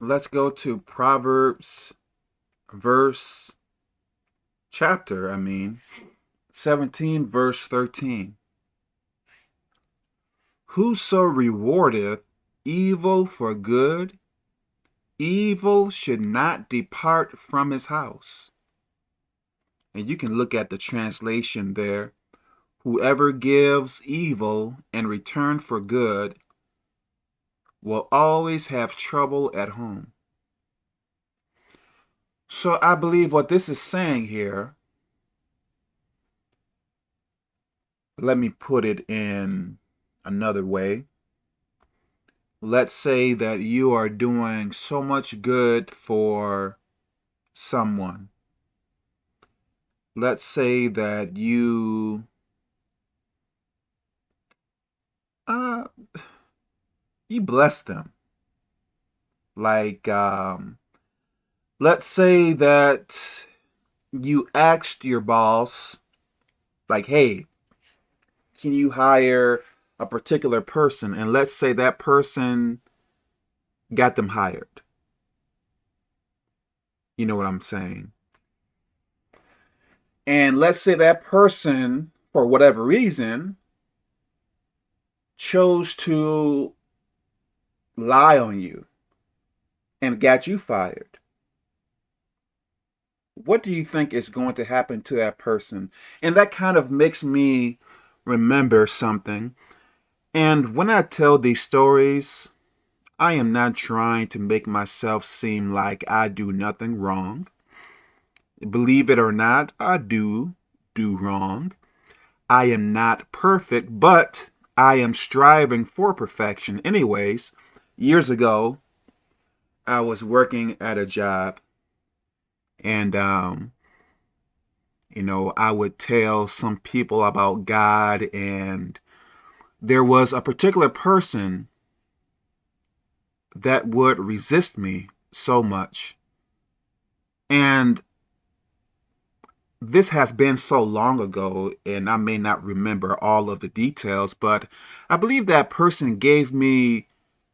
let's go to Proverbs verse chapter, I mean, 17 verse 13. Whoso rewardeth evil for good, evil should not depart from his house. And you can look at the translation there. Whoever gives evil in return for good will always have trouble at home. So I believe what this is saying here, let me put it in another way. Let's say that you are doing so much good for someone. Let's say that you uh you bless them. Like um let's say that you asked your boss like, "Hey, can you hire a particular person and let's say that person got them hired. You know what I'm saying? And let's say that person, for whatever reason, chose to lie on you and got you fired. What do you think is going to happen to that person? And that kind of makes me remember something and when I tell these stories, I am not trying to make myself seem like I do nothing wrong. Believe it or not, I do do wrong. I am not perfect, but I am striving for perfection. Anyways, years ago, I was working at a job and, um, you know, I would tell some people about God and there was a particular person that would resist me so much. And this has been so long ago, and I may not remember all of the details, but I believe that person gave me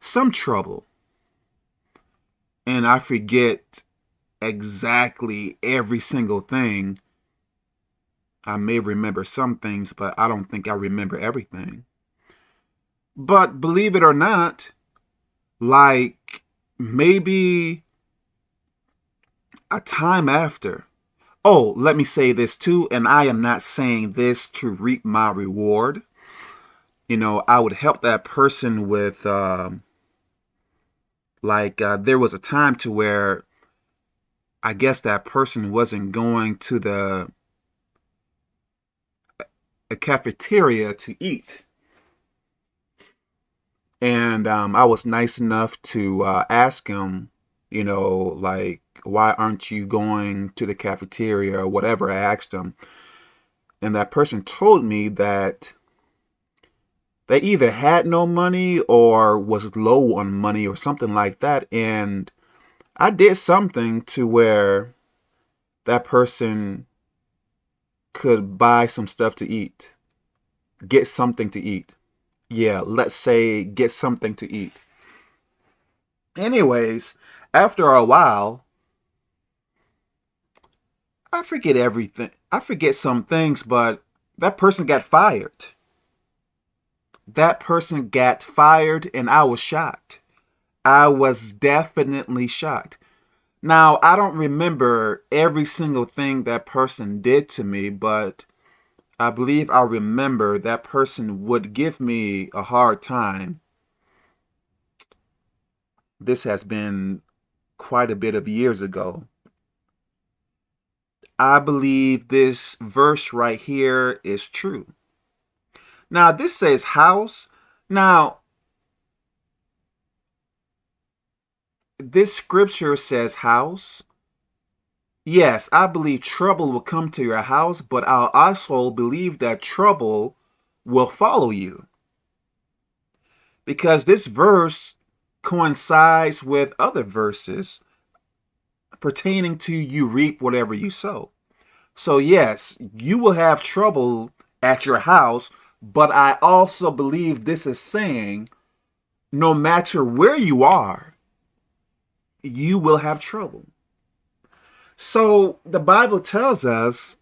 some trouble. And I forget exactly every single thing. I may remember some things, but I don't think I remember everything. But believe it or not, like maybe a time after. Oh, let me say this too, and I am not saying this to reap my reward. You know, I would help that person with, um, like, uh, there was a time to where I guess that person wasn't going to the a cafeteria to eat and um, I was nice enough to uh, ask him, you know, like, why aren't you going to the cafeteria or whatever I asked him. And that person told me that they either had no money or was low on money or something like that. And I did something to where that person could buy some stuff to eat, get something to eat yeah, let's say get something to eat. Anyways, after a while, I forget everything. I forget some things, but that person got fired. That person got fired and I was shocked. I was definitely shocked. Now, I don't remember every single thing that person did to me, but I believe I remember that person would give me a hard time. This has been quite a bit of years ago. I believe this verse right here is true. Now, this says house. Now, this scripture says house, Yes, I believe trouble will come to your house, but I also believe that trouble will follow you. Because this verse coincides with other verses pertaining to you reap whatever you sow. So yes, you will have trouble at your house, but I also believe this is saying no matter where you are, you will have trouble. So the Bible tells us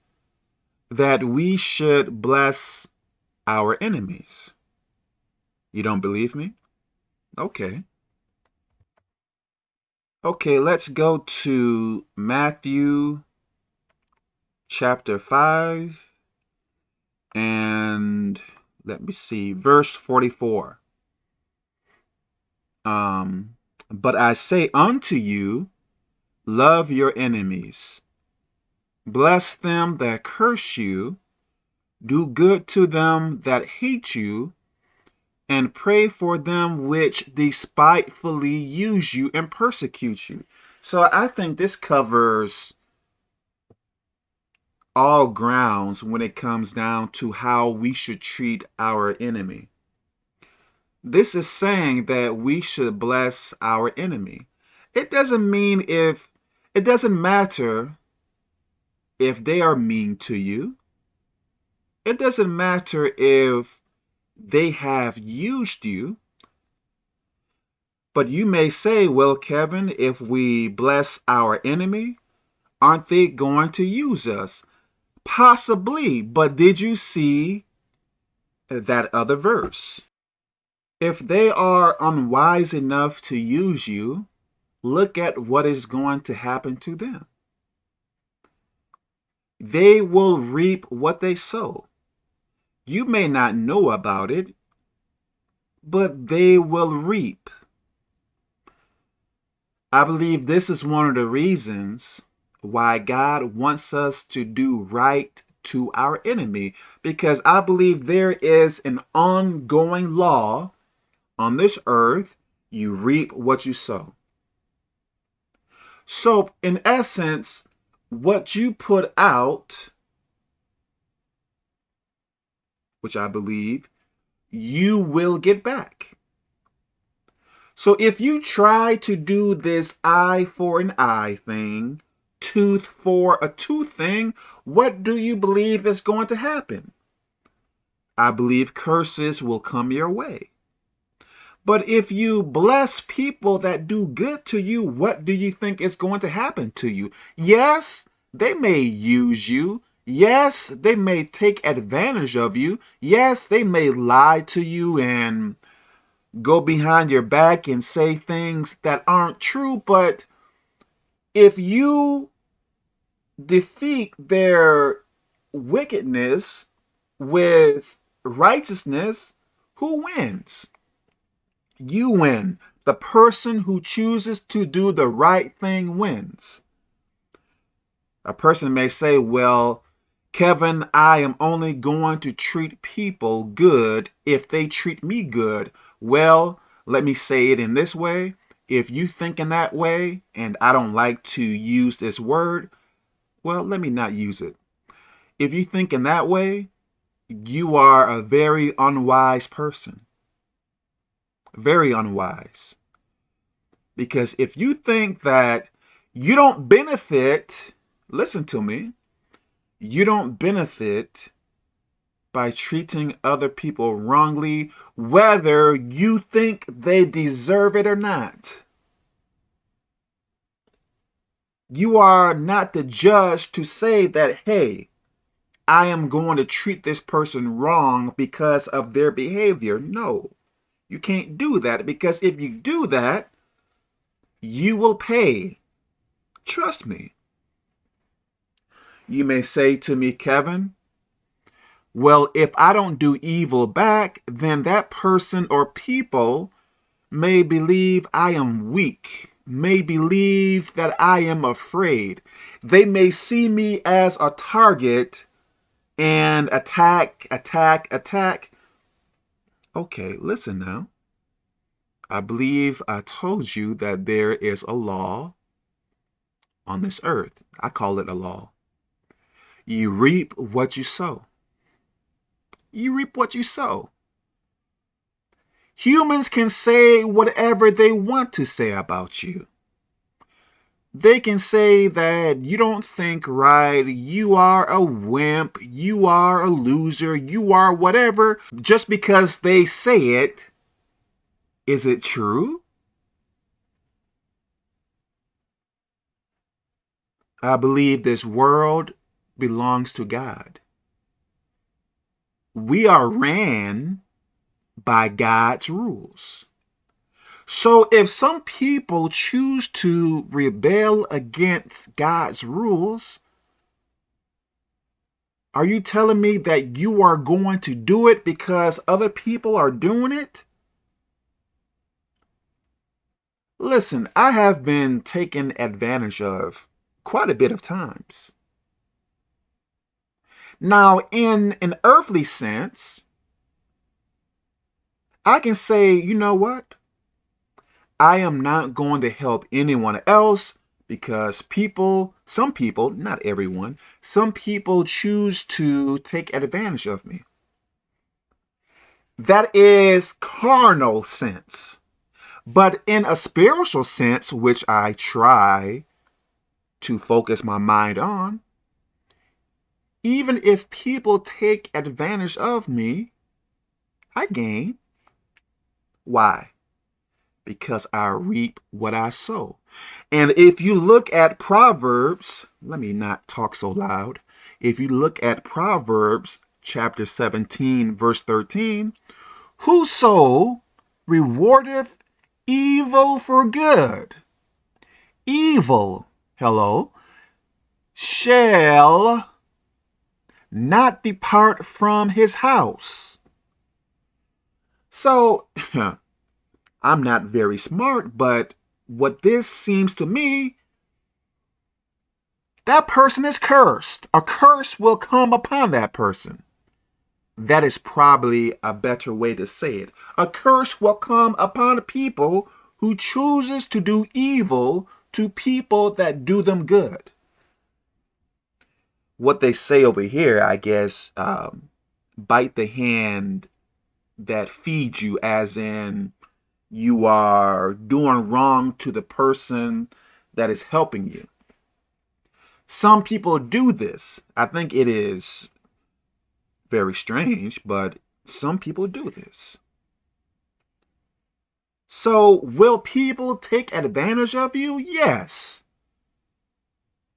that we should bless our enemies. You don't believe me? Okay. Okay, let's go to Matthew chapter 5 and let me see, verse 44. Um, but I say unto you, love your enemies, bless them that curse you, do good to them that hate you, and pray for them which despitefully use you and persecute you. So I think this covers all grounds when it comes down to how we should treat our enemy. This is saying that we should bless our enemy. It doesn't mean if, it doesn't matter if they are mean to you. It doesn't matter if they have used you. But you may say, well, Kevin, if we bless our enemy, aren't they going to use us? Possibly, but did you see that other verse? If they are unwise enough to use you, look at what is going to happen to them. They will reap what they sow. You may not know about it, but they will reap. I believe this is one of the reasons why God wants us to do right to our enemy, because I believe there is an ongoing law on this earth. You reap what you sow. So, in essence, what you put out which I believe, you will get back. So if you try to do this eye for an eye thing, tooth for a tooth thing, what do you believe is going to happen? I believe curses will come your way. But if you bless people that do good to you, what do you think is going to happen to you? Yes, they may use you. Yes, they may take advantage of you. Yes, they may lie to you and go behind your back and say things that aren't true. But if you defeat their wickedness with righteousness, who wins? You win. The person who chooses to do the right thing wins. A person may say, well, Kevin, I am only going to treat people good if they treat me good. Well, let me say it in this way. If you think in that way, and I don't like to use this word, well, let me not use it. If you think in that way, you are a very unwise person. Very unwise. Because if you think that you don't benefit, listen to me, you don't benefit by treating other people wrongly, whether you think they deserve it or not. You are not the judge to say that, hey, I am going to treat this person wrong because of their behavior. No, you can't do that because if you do that, you will pay. Trust me. You may say to me, Kevin, well, if I don't do evil back, then that person or people may believe I am weak, may believe that I am afraid. They may see me as a target and attack, attack, attack. Okay, listen now. I believe I told you that there is a law on this earth. I call it a law. You reap what you sow. You reap what you sow. Humans can say whatever they want to say about you. They can say that you don't think right, you are a wimp, you are a loser, you are whatever, just because they say it. Is it true? I believe this world belongs to God. We are ran by God's rules. So if some people choose to rebel against God's rules, are you telling me that you are going to do it because other people are doing it? Listen, I have been taken advantage of quite a bit of times. Now, in an earthly sense, I can say, you know what? I am not going to help anyone else because people, some people, not everyone, some people choose to take advantage of me. That is carnal sense. But in a spiritual sense, which I try to focus my mind on, even if people take advantage of me, I gain. Why? Because I reap what I sow. And if you look at Proverbs, let me not talk so loud. If you look at Proverbs chapter 17, verse 13, whoso rewardeth evil for good, evil, hello, shall not depart from his house. So, I'm not very smart, but what this seems to me, that person is cursed. A curse will come upon that person. That is probably a better way to say it. A curse will come upon people who chooses to do evil to people that do them good. What they say over here, I guess, um, bite the hand that feeds you, as in you are doing wrong to the person that is helping you. Some people do this. I think it is very strange, but some people do this. So, will people take advantage of you? Yes.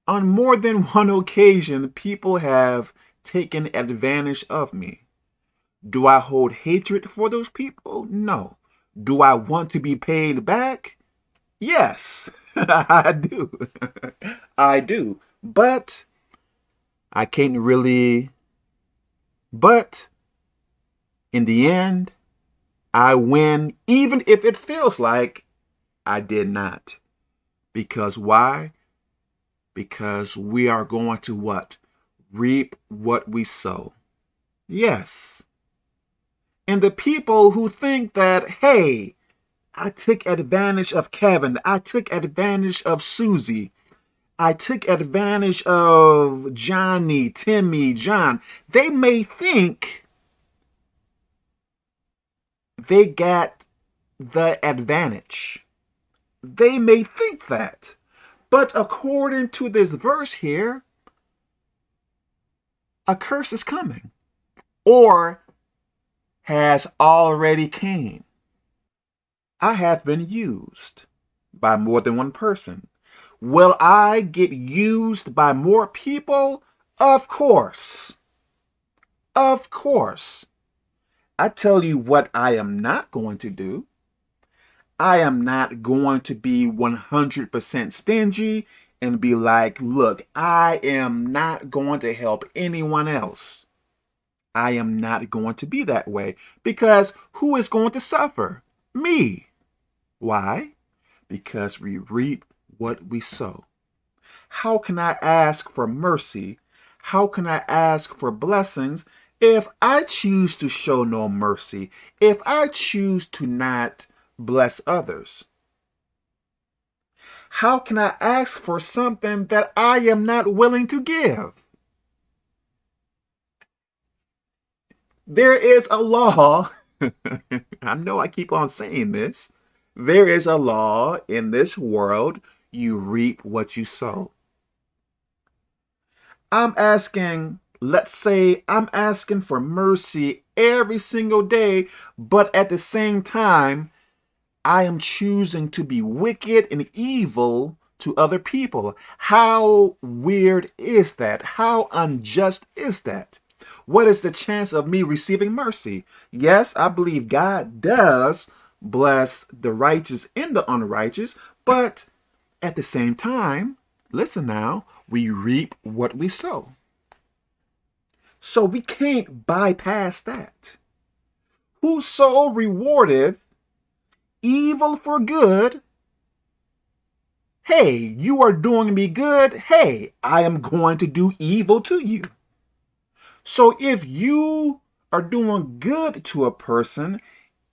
On more than one occasion, people have taken advantage of me. Do I hold hatred for those people? No. Do I want to be paid back? Yes, I do. I do. But I can't really. But in the end, I win even if it feels like I did not. Because why? Because we are going to what? Reap what we sow. Yes. And the people who think that, hey, I took advantage of Kevin, I took advantage of Susie, I took advantage of Johnny, Timmy, John, they may think they got the advantage. They may think that. But according to this verse here, a curse is coming. Or has already came. I have been used by more than one person. Will I get used by more people? Of course. Of course. I tell you what I am not going to do. I am not going to be 100% stingy and be like, look, I am not going to help anyone else. I am not going to be that way because who is going to suffer? Me. Why? Because we reap what we sow. How can I ask for mercy? How can I ask for blessings if I choose to show no mercy? If I choose to not bless others? How can I ask for something that I am not willing to give? There is a law. I know I keep on saying this. There is a law in this world. You reap what you sow. I'm asking, let's say I'm asking for mercy every single day, but at the same time, I am choosing to be wicked and evil to other people. How weird is that? How unjust is that? What is the chance of me receiving mercy? Yes, I believe God does bless the righteous and the unrighteous, but at the same time, listen now, we reap what we sow. So we can't bypass that. Whoso rewardeth evil for good, hey, you are doing me good, hey, I am going to do evil to you. So if you are doing good to a person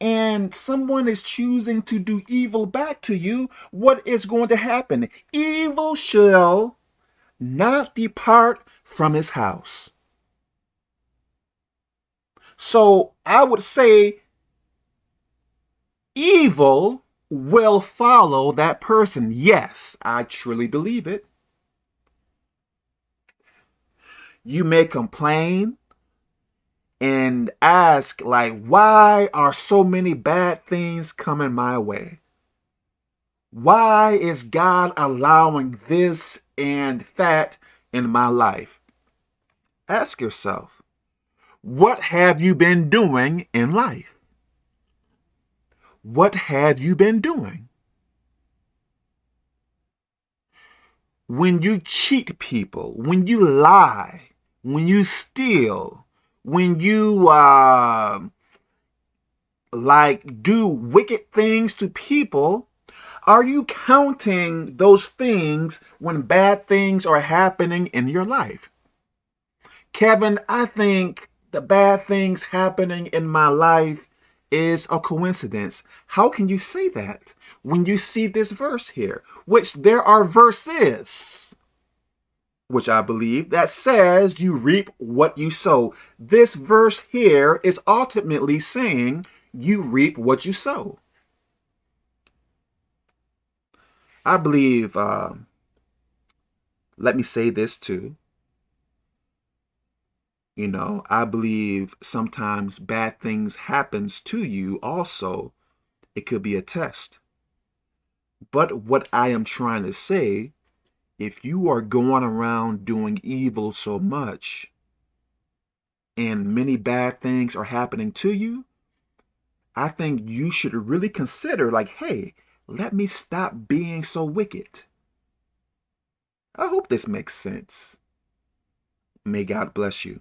and someone is choosing to do evil back to you, what is going to happen? Evil shall not depart from his house. So I would say evil will follow that person. Yes, I truly believe it. You may complain and ask like, why are so many bad things coming my way? Why is God allowing this and that in my life? Ask yourself, what have you been doing in life? What have you been doing? When you cheat people, when you lie, when you steal, when you uh, like do wicked things to people, are you counting those things when bad things are happening in your life? Kevin, I think the bad things happening in my life is a coincidence. How can you say that when you see this verse here, which there are verses, which I believe, that says you reap what you sow. This verse here is ultimately saying you reap what you sow. I believe, uh, let me say this too. You know, I believe sometimes bad things happens to you also. It could be a test. But what I am trying to say, if you are going around doing evil so much and many bad things are happening to you, I think you should really consider like, hey, let me stop being so wicked. I hope this makes sense. May God bless you.